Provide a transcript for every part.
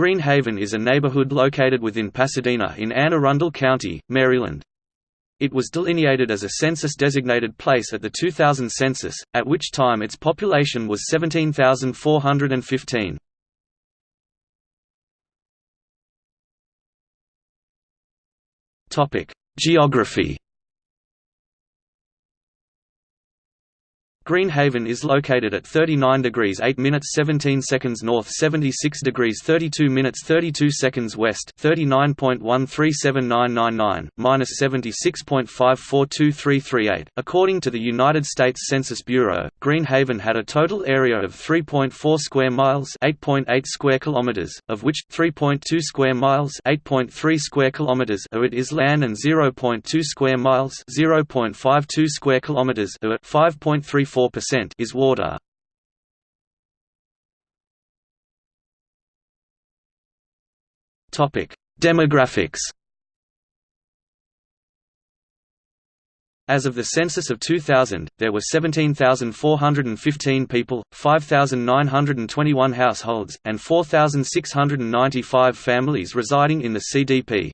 Green Haven is a neighborhood located within Pasadena in Anne Arundel County, Maryland. It was delineated as a census-designated place at the 2000 census, at which time its population was 17,415. Geography Green Haven is located at 39 degrees 8 minutes 17 seconds north 76 degrees 32 minutes 32 seconds west 39.137999, minus 76.542338. According to the United States Census Bureau, Green Haven had a total area of 3.4 square miles 8.8 .8 square kilometers, of which, 3.2 square miles 8.3 square kilometers of it is land and 0.2 square miles 0.52 square kilometers of it 5.34 4% is water. Topic: Demographics. As of the census of 2000, there were 17,415 people, 5,921 households, and 4,695 families residing in the CDP.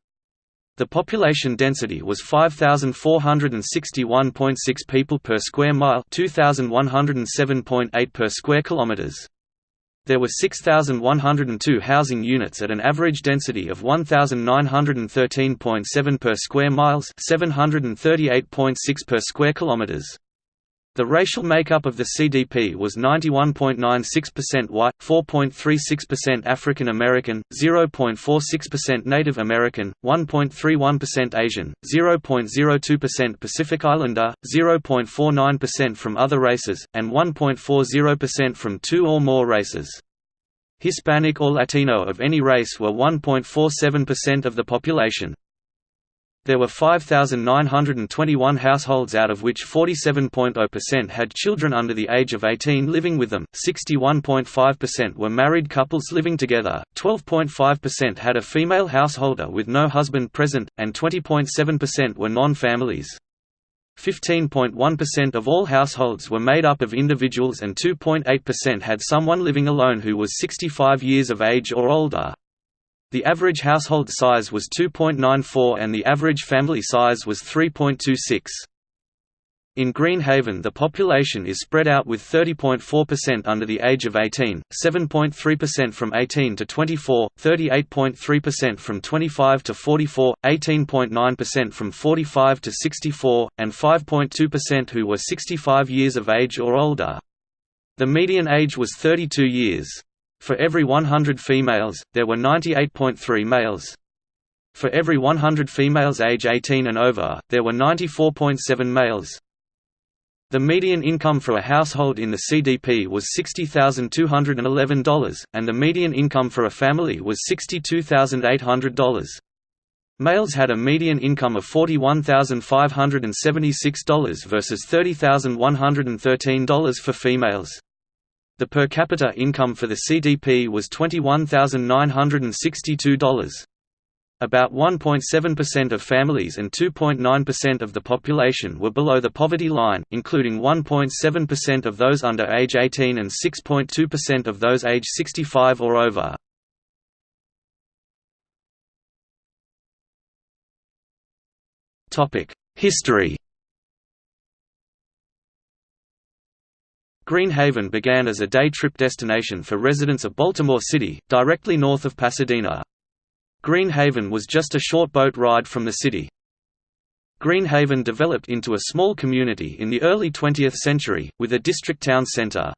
The population density was 5461.6 people per square mile, 2107.8 per square kilometers. There were 6102 housing units at an average density of 1913.7 per square miles, 738.6 per square kilometers. The racial makeup of the CDP was 91.96% white, 4.36% African American, 0.46% Native American, 1.31% Asian, 0.02% Pacific Islander, 0.49% from other races, and 1.40% from two or more races. Hispanic or Latino of any race were 1.47% of the population. There were 5,921 households out of which 47.0% had children under the age of 18 living with them, 61.5% were married couples living together, 12.5% had a female householder with no husband present, and 20.7% were non-families. 15.1% of all households were made up of individuals and 2.8% had someone living alone who was 65 years of age or older. The average household size was 2.94 and the average family size was 3.26. In Greenhaven the population is spread out with 30.4% under the age of 18, 7.3% from 18 to 24, 38.3% from 25 to 44, 18.9% from 45 to 64, and 5.2% who were 65 years of age or older. The median age was 32 years. For every 100 females, there were 98.3 males. For every 100 females age 18 and over, there were 94.7 males. The median income for a household in the CDP was $60,211, and the median income for a family was $62,800. Males had a median income of $41,576 versus $30,113 for females. The per capita income for the CDP was $21,962. About 1.7% of families and 2.9% of the population were below the poverty line, including 1.7% of those under age 18 and 6.2% of those age 65 or over. History Green Haven began as a day trip destination for residents of Baltimore City, directly north of Pasadena. Greenhaven was just a short boat ride from the city. Greenhaven developed into a small community in the early 20th century, with a district town center.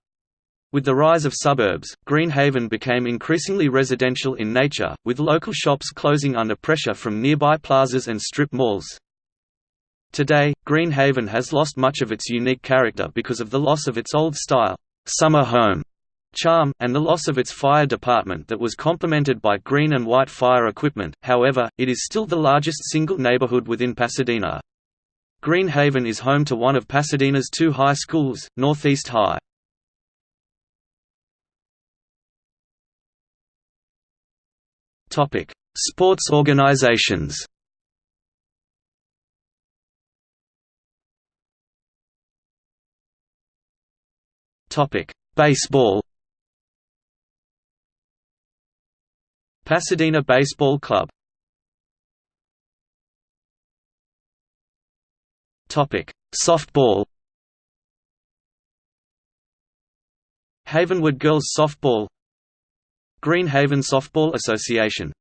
With the rise of suburbs, Greenhaven became increasingly residential in nature, with local shops closing under pressure from nearby plazas and strip malls. Today, Green Haven has lost much of its unique character because of the loss of its old-style, summer home charm, and the loss of its fire department that was complemented by green and white fire equipment, however, it is still the largest single neighborhood within Pasadena. Green Haven is home to one of Pasadena's two high schools, Northeast High. Sports organizations Topic: Baseball. Pasadena Baseball Club. Topic: Softball? Havenwood Girls Softball. Green Haven Softball Association